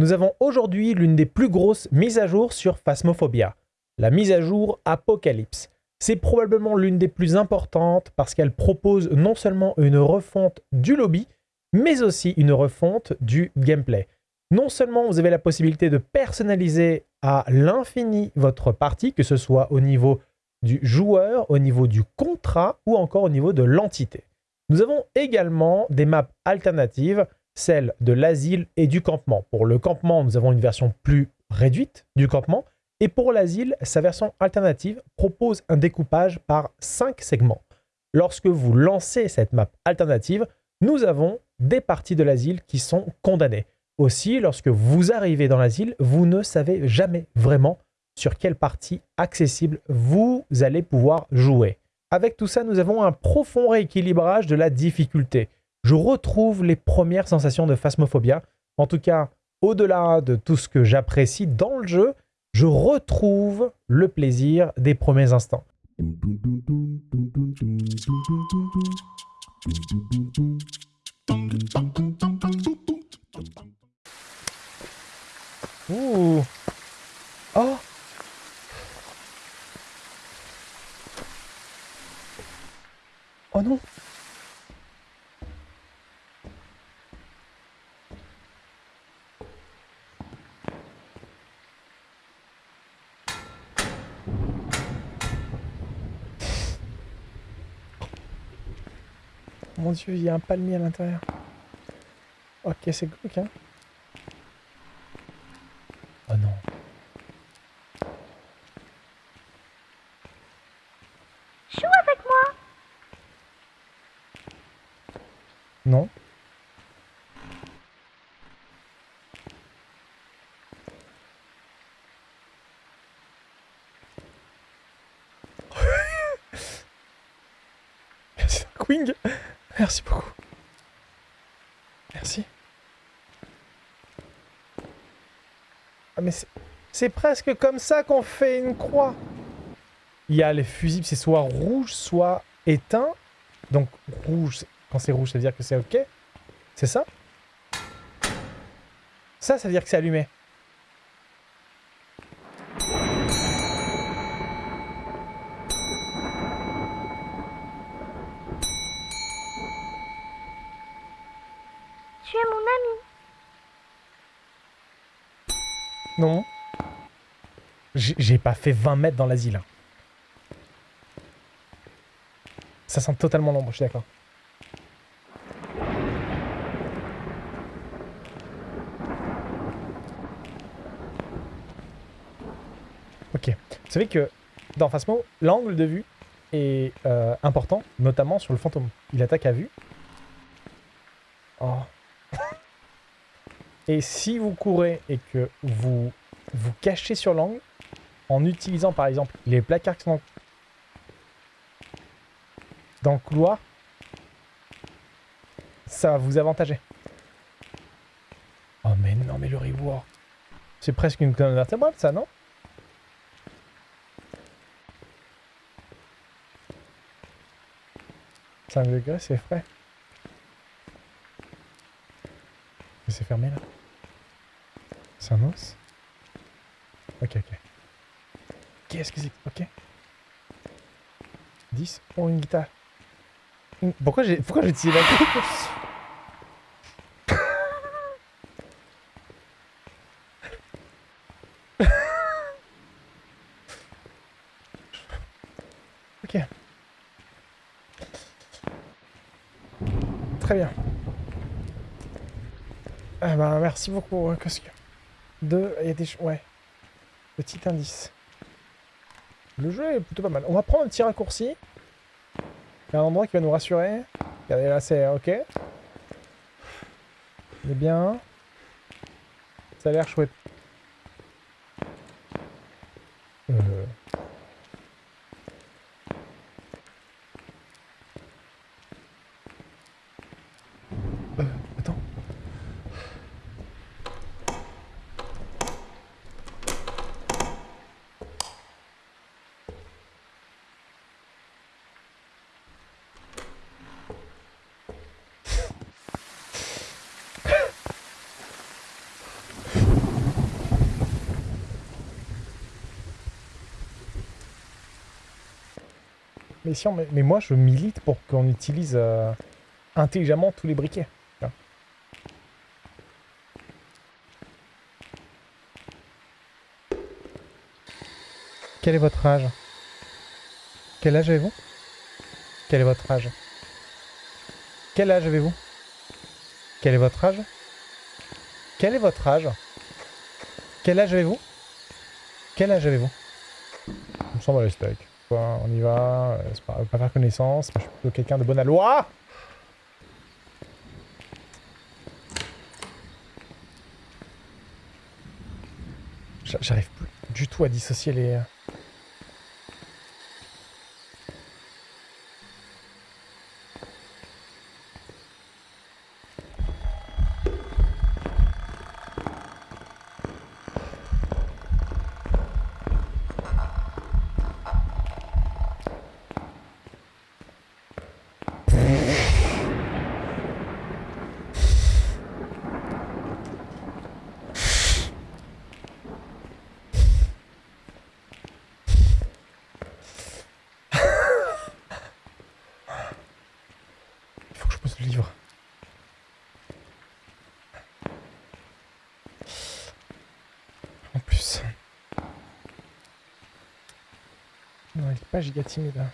Nous avons aujourd'hui l'une des plus grosses mises à jour sur Phasmophobia, la mise à jour Apocalypse. C'est probablement l'une des plus importantes parce qu'elle propose non seulement une refonte du lobby, mais aussi une refonte du gameplay. Non seulement vous avez la possibilité de personnaliser à l'infini votre partie, que ce soit au niveau du joueur, au niveau du contrat ou encore au niveau de l'entité. Nous avons également des maps alternatives, celles de l'asile et du campement. Pour le campement, nous avons une version plus réduite du campement, et pour l'asile, sa version alternative propose un découpage par 5 segments. Lorsque vous lancez cette map alternative, nous avons des parties de l'asile qui sont condamnées. Aussi, lorsque vous arrivez dans l'asile, vous ne savez jamais vraiment sur quelle partie accessible vous allez pouvoir jouer. Avec tout ça, nous avons un profond rééquilibrage de la difficulté. Je retrouve les premières sensations de phasmophobia. En tout cas, au-delà de tout ce que j'apprécie dans le jeu, je retrouve le plaisir des premiers instants. Oh Oh non Mon dieu, il y a un palmier à l'intérieur. Ok, c'est glauque, hein Oh non. Joue avec moi Non. Merci Queen. Merci beaucoup. Merci. Ah mais c'est- presque comme ça qu'on fait une croix. Il y a les fusibles, c'est soit rouge, soit éteint. Donc rouge, quand c'est rouge, ça veut dire que c'est OK. C'est ça? Ça, ça veut dire que c'est allumé. J'ai pas fait 20 mètres dans l'asile. hein. Ça sent totalement l'ombre, je suis d'accord. Ok. Vous savez que dans Phasmo, l'angle de vue est euh, important, notamment sur le fantôme. Il attaque à vue. Oh. Et si vous courez et que vous vous cachez sur l'angle, en utilisant par exemple les placards qui sont dans, le couloir, ça va vous avantager. Oh mais non, mais le reward. C'est presque une colonne vertébrale ça, non? 5 degrés, c'est frais. Mais C'est fermé là C'est un os Ok, ok. Qu'est-ce que c'est Ok. 10 Oh, une guitare. Pourquoi j'ai pourquoi j'ai utilisé la Ok. Très bien. Ah bah, merci beaucoup, Cosque. Deux, il y a des... Ouais. Petit indice. Le jeu est plutôt pas mal. On va prendre un petit raccourci. Il y a un endroit qui va nous rassurer. Regardez, là, c'est OK. Il est bien. Ça a l'air chouette. Euh... Euh, attends. Mais, moi, je milite pour qu'on utilise euh, intelligemment tous les briquets. Quel est votre âge? Quel âge avez-vous? Quel est votre âge? Quel âge avez-vous? Quel est votre âge? Quel est votre âge? Quel âge avez-vous? Quel âge avez-vous? On me semble les steaks. On y va, euh, c'est pas, pas faire connaissance, je suis plutôt quelqu'un de bonne loi. J'a- J'arrive plus du tout à dissocier les... euh, Il faut que je pose le livre. En plus. Non, il est pas giga timide. hein.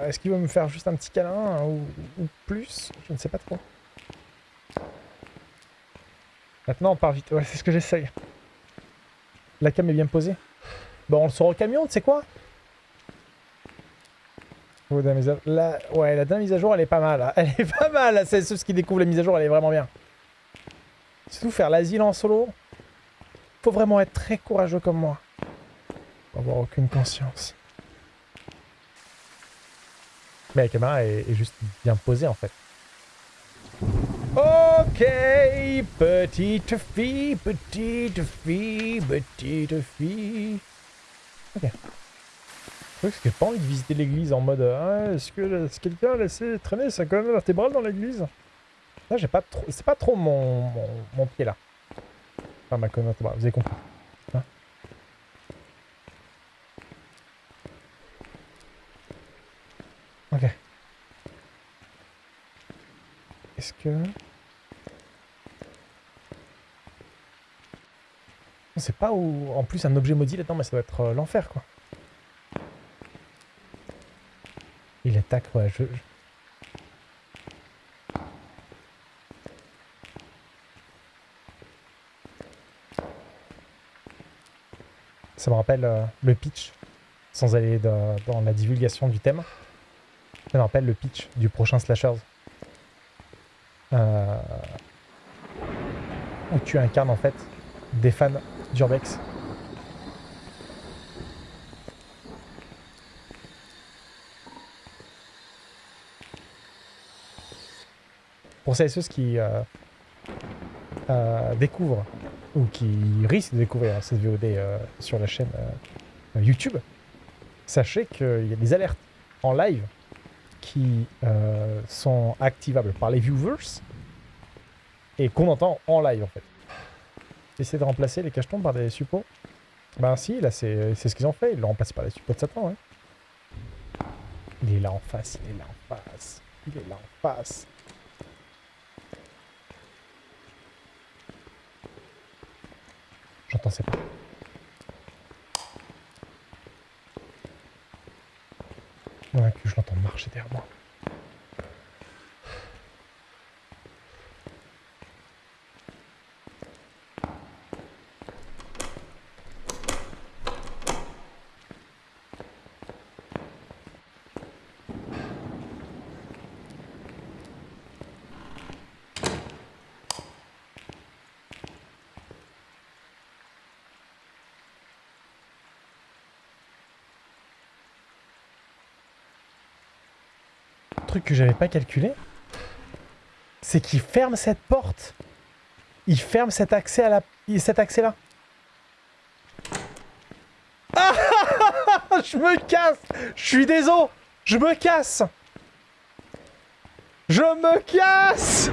Est-ce qu'il va me faire juste un petit câlin hein, ou, plus? Je ne sais pas trop. Maintenant, on part vite. Ouais, c'est ce que j'essaye. La cam est bien posée. Bon, on le sort au camion, tu sais quoi? La. Ouais, la dernière mise à jour, elle est pas mal. hein. Elle est pas mal, c'est ceux qui découvrent la mise à jour, elle est vraiment bien. Surtout faire l'asile en solo. Faut vraiment être très courageux comme moi. Faut avoir aucune conscience. Mais la caméra est, est juste bien posée, en fait. Ok, petite fille, petite fille, petite fille. Ok. Truc, c'est que j'ai pas envie de visiter l'église en mode ah, est-ce que quelqu'un a laissé traîner sa colonne vertébrale dans l'église? Là, j'ai pas trop. C'est pas trop mon, mon, mon pied là. Enfin, ma colonne vertébrale, vous avez compris. Hein ok. Est-ce que. On sait pas où. En plus, un objet maudit là-dedans, mais ça doit être euh, l'enfer quoi. Il attaque, ouais, je- Ça me rappelle euh, le pitch, sans aller dans, la divulgation du thème. Ça me rappelle le pitch du prochain Slashers. Euh, Où tu incarnes en fait des fans d'Urbex. Pour celles et ceux qui euh, découvrent ou qui risquent de découvrir cette VOD euh, sur la chaîne euh, YouTube, sachez qu'il y a des alertes en live qui euh, sont activables par les viewers et qu'on entend en live en fait. Essayer de remplacer les cachetons par des suppos. Ben si, là c'est ce qu'ils ont fait, ils l'ont remplacé par les suppos de Satan, ouais. Il est là en face, il est là en face, il est là en face. J'entends ses pas. Ouais, que je l'entends marcher derrière moi. Truc que j'avais pas calculé, c'est qu'il ferme cette porte. Il ferme cet accès à la, cet accès là. Ah Je me casse Je suis désolé Je me casse Je me casse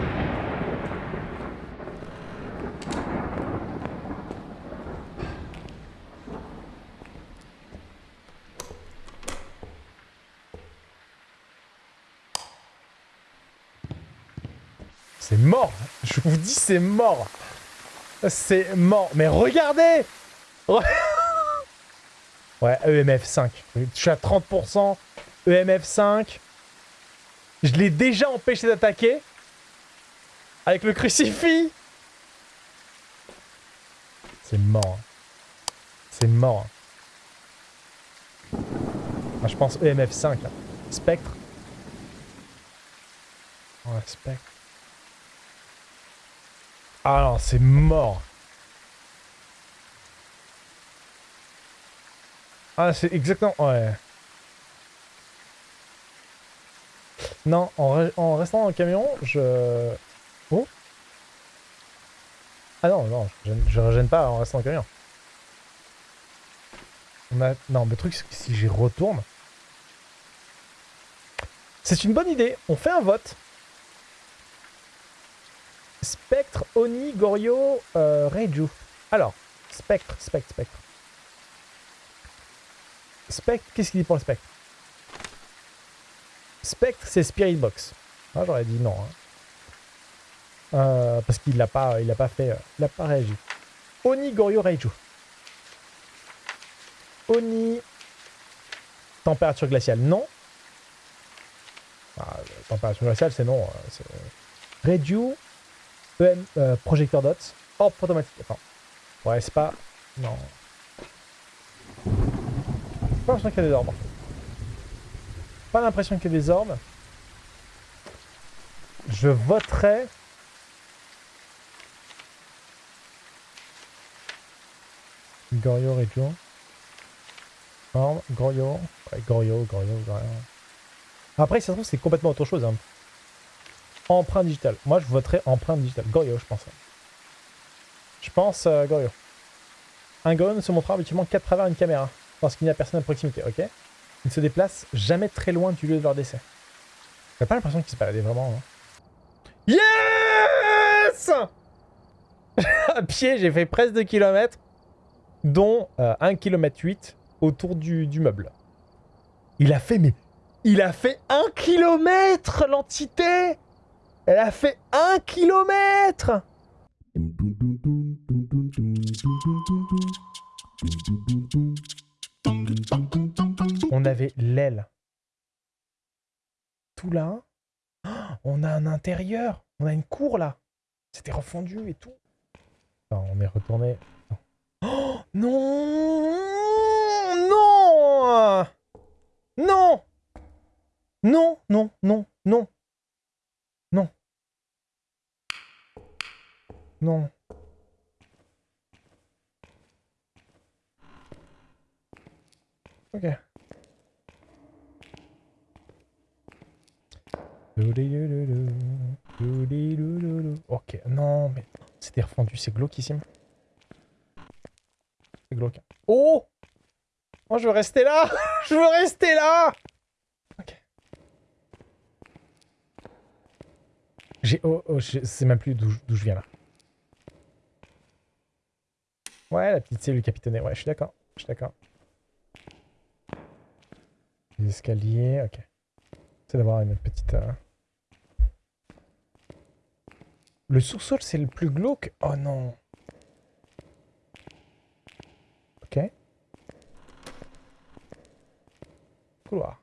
Mort. Je vous dis, c'est mort. C'est mort. Mais regardez Ouais, EMF 5. Je suis à 30%. EMF 5. Je l'ai déjà empêché d'attaquer. Avec le crucifix. C'est mort. C'est mort. Ah, je pense EMF 5 là. Spectre. Ouais, spectre. Ah non, c'est mort. Ah, c'est exactement... Ouais. Non, en, restant dans le camion, je... Oh Ah non, non, je, je régène pas en restant dans le camion. On a... Non, le truc, c'est que si j'y retourne... C'est une bonne idée. On fait un vote. Spectre, Oni, Gorio, euh, Reiju. Alors, Spectre, Spectre, Spectre. Spectre, qu'est-ce qu'il dit pour le Spectre? Spectre, c'est Spirit Box. Ah, j'aurais dit non. Hein. Euh, parce qu'il l'a pas, il a pas fait, euh, il a pas réagi. Oni, Gorio, Reiju. Oni, température glaciale, non. Ah, température glaciale, c'est non. Euh, Reiju, EM, euh, projecteur dots. Orbe automatique. Attends. Ouais, c'est pas... Non. Pas l'impression qu'il y a des orbes. Pas l'impression qu'il y a des orbes. Je voterai... Gorio, Regio. Orbe, Gorio. Ouais, Gorio, Gorio, Gorio. Après, ça se trouve, c'est complètement autre chose. Hein. Empreinte digitale. Moi, je voterais empreinte digitale. Gorio, je pense. Je pense euh, Gorio. Un Gorio ne se montrera habituellement qu'à travers une caméra, parce qu'il n'y a personne à proximité, ok? Il ne se déplace jamais très loin du lieu de leur décès. J'ai pas l'impression qu'il se baladait vraiment. Hein. Yes À pied, j'ai fait presque 2 km, dont 1 euh, km 8 autour du, du meuble. Il a fait, mais... Il a fait 1 km, l'entité elle a fait un kilomètre On avait l'aile. Tout là. On a un intérieur. On a une cour là. C'était refondu et tout. on est retourné. Oh, Non Non Non, non, non, non. Non. Non. Ok. Ok, non, mais c'était refondu, c'est glauquissime. C'est glauque. Oh Oh, je veux rester là Je veux rester là J'ai... Oh, oh je sais même plus d'où je viens là. Ouais, la petite cellule capitonnée. Ouais, je suis d'accord. Je suis d'accord. Les escaliers, ok. C'est d'avoir une petite... Euh, le sous-sol, c'est le plus glauque? Oh non Ok. Couloir.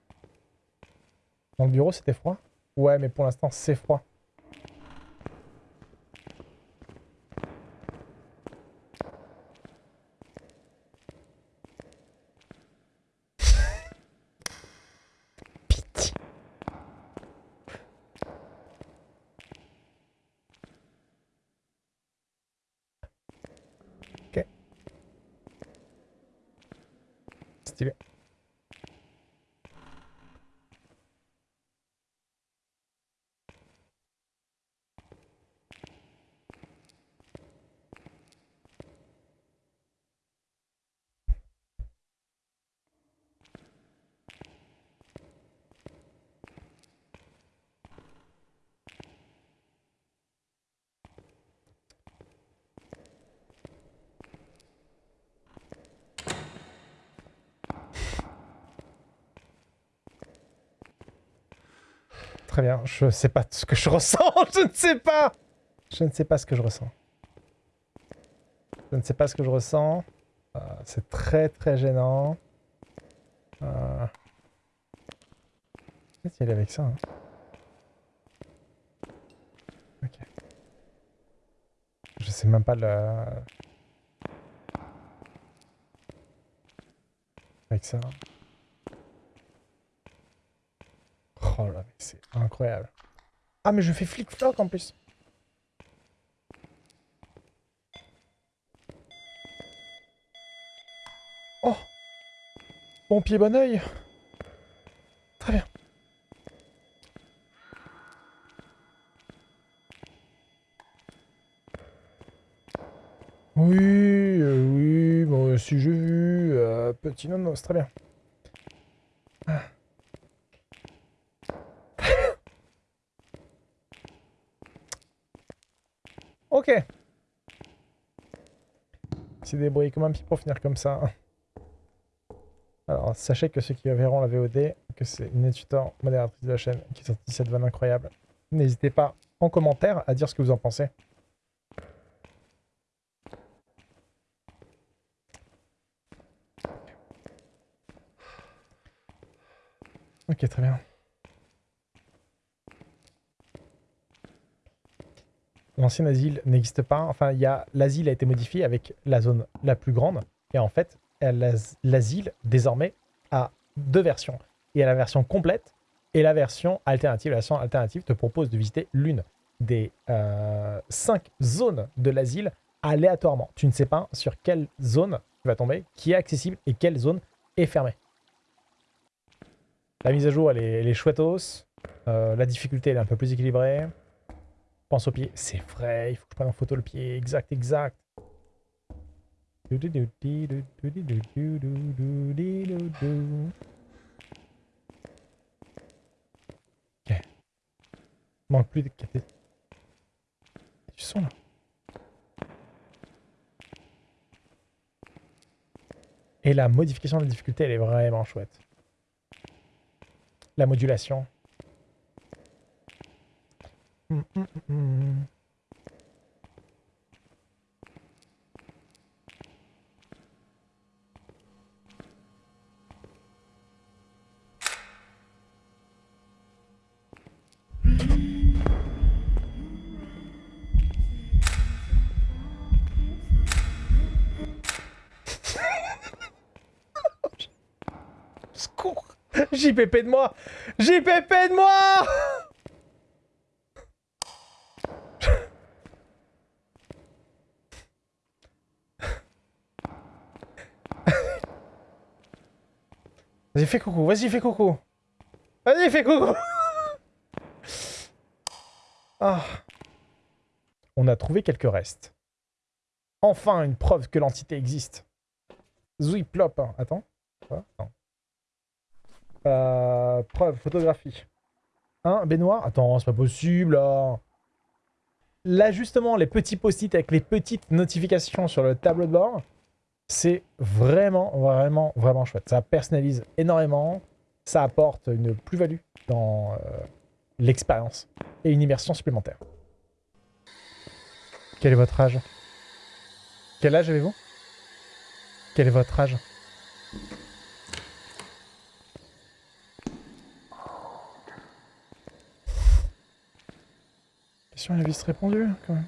Dans le bureau, c'était froid? Ouais, mais pour l'instant, c'est froid. Très bien, je sais pas ce que je ressens, je ne sais pas Je ne sais pas ce que je ressens. Je ne sais pas ce que je ressens. Euh, c'est très très gênant. Euh... Peut-être y aller avec ça. hein? Ok. Je sais même pas le... Avec ça. Oh là, mais c'est incroyable. Ah, mais je fais flic-floc en plus. Oh Bon pied, bon oeil. Très bien. Oui, euh, oui, moi aussi j'ai vu. euh, petit nonos, très bien. Ok. C'est débrouillé comme un pied pour finir comme ça. Alors, sachez que ceux qui verront la VOD, que c'est une tuteur modératrice de la chaîne qui a sorti cette vanne incroyable. N'hésitez pas en commentaire à dire ce que vous en pensez. Ok, très bien. L'ancien asile n'existe pas. Enfin, l'asile a été modifié avec la zone la plus grande. Et en fait, l'as- l'asile, désormais, a deux versions. Il y a la version complète et la version alternative. La version alternative te propose de visiter l'une des euh, cinq zones de l'asile aléatoirement. Tu ne sais pas sur quelle zone tu vas tomber, qui est accessible et quelle zone est fermée. La mise à jour, elle est, elle chouettos. Euh, la difficulté, elle est un peu plus équilibrée. Pense au pied. C'est vrai, il faut que je prenne en photo le pied. Exact, exact. Manque plus de caté. Du son là. Et la modification de la difficulté, elle est vraiment chouette. La modulation. JPP de moi. JPP de moi Vas-y, fais coucou, vas-y, fais coucou Vas-y, fais coucou Ah. On a trouvé quelques restes. Enfin, une preuve que l'entité existe. Zouiplop. hein. Attends. Non. Euh, preuve, photographie. Hein, baignoire Attends, c'est pas possible, là. Là, justement, les petits post-it avec les petites notifications sur le tableau de bord, c'est vraiment, vraiment, vraiment chouette. Ça personnalise énormément. Ça apporte une plus-value dans euh, l'expérience et une immersion supplémentaire. Quel est votre âge? Quel âge avez-vous? Quel est votre âge? Question est vite répondue, quand même.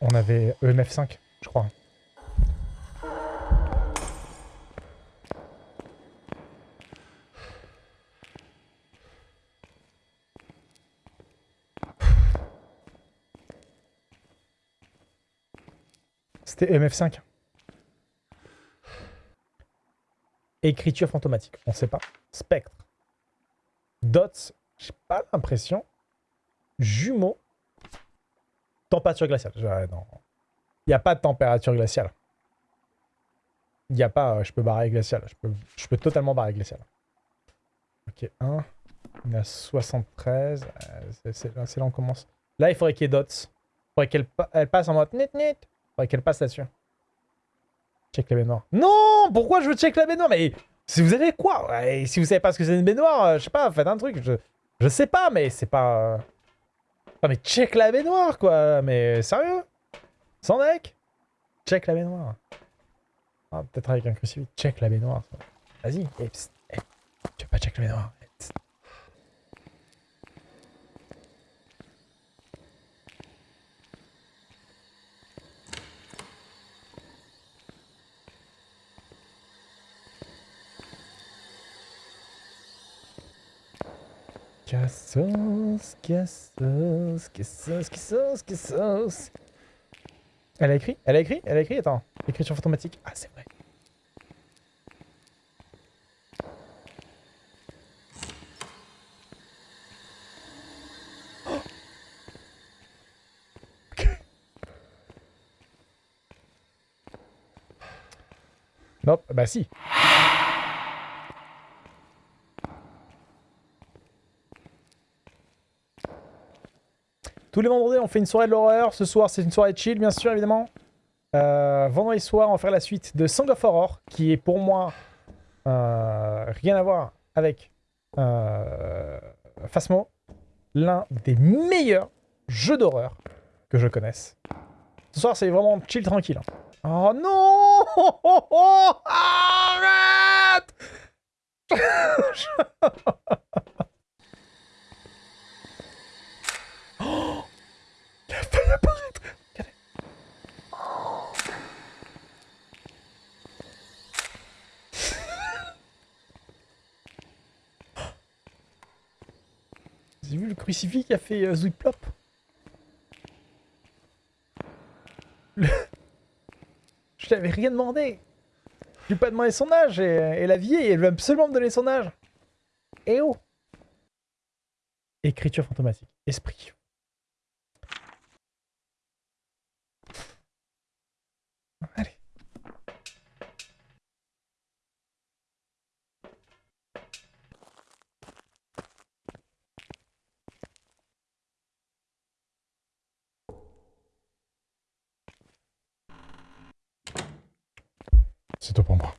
On avait EMF5, je crois. C'était EMF5. Écriture fantomatique, on sait pas. Spectre. Dots, j'ai pas l'impression. Jumeaux. Température glaciale. Il n'y a pas de température glaciale. Il n'y a pas, euh, je peux barrer glacial. Je peux, je peux totalement barrer glacial. Ok, 1. Il y a 73. euh, c'est- là, là on commence. Là, il faudrait qu'il y ait dots. Il faudrait qu'elle pa- elle passe en mode net net. Il faudrait qu'elle passe là-dessus. Check la baignoire. Non Pourquoi je veux check la baignoire? Mais si vous avez quoi? Si vous savez pas ce que c'est une baignoire, euh, je sais pas, faites un truc. Je, je sais pas, mais c'est pas... Non mais check la baignoire, quoi Mais sérieux? Sans deck? Check la baignoire. Ah, peut-être avec un crucifix. Check la baignoire. Vas-y. Eh, Tu veux pas check la baignoire Eh, psst. Cassos, cassos, cassos, cassos, cassos. Elle a écrit? Elle a écrit? Elle a écrit? Attends. Écriture fantomatique. Ah, c'est vrai. Nope, bah si. Tous les vendredis, on fait une soirée de l'horreur. Ce soir, c'est une soirée chill, bien sûr, évidemment. Euh, vendredi soir, on va faire la suite de Song of Horror, qui est pour moi euh, rien à voir avec euh, Phasmo, l'un des meilleurs jeux d'horreur que je connaisse. Ce soir, c'est vraiment chill, tranquille. hein. Oh non Arrête Il a failli apparaître Regardez. Vous avez vu le qui a fait euh, Je t'avais rien demandé Je lui pas demandé son âge et, et la vieille, elle veut absolument me donner son âge Eh oh Écriture fantomatique. Esprit. C'est pour moi.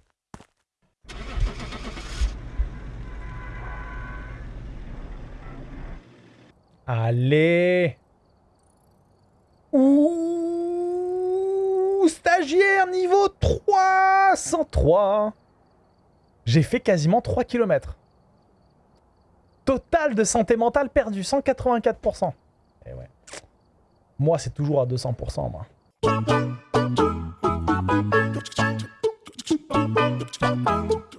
Allez Ouh Stagiaire niveau 303 J'ai fait quasiment 3 km. Total de santé mentale perdu, 184%. Eh ouais. Moi, c'est toujours à 200%, moi. 뽕뽕 뽕뽕